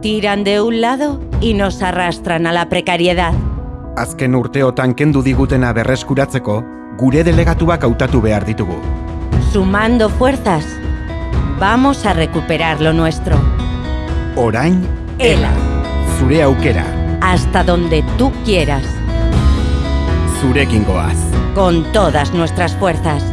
Tiran de un lado y nos arrastran a la precariedad. Azken urteotan kendu digutena berreskuratzeko, gure delegatuak hautatu behar ditugu. Sumando fuerzas, vamos a recuperar lo nuestro. Orain, Ela, zure aukera, hasta donde tú quieras, zurekin goaz. con todas nuestras fuerzas.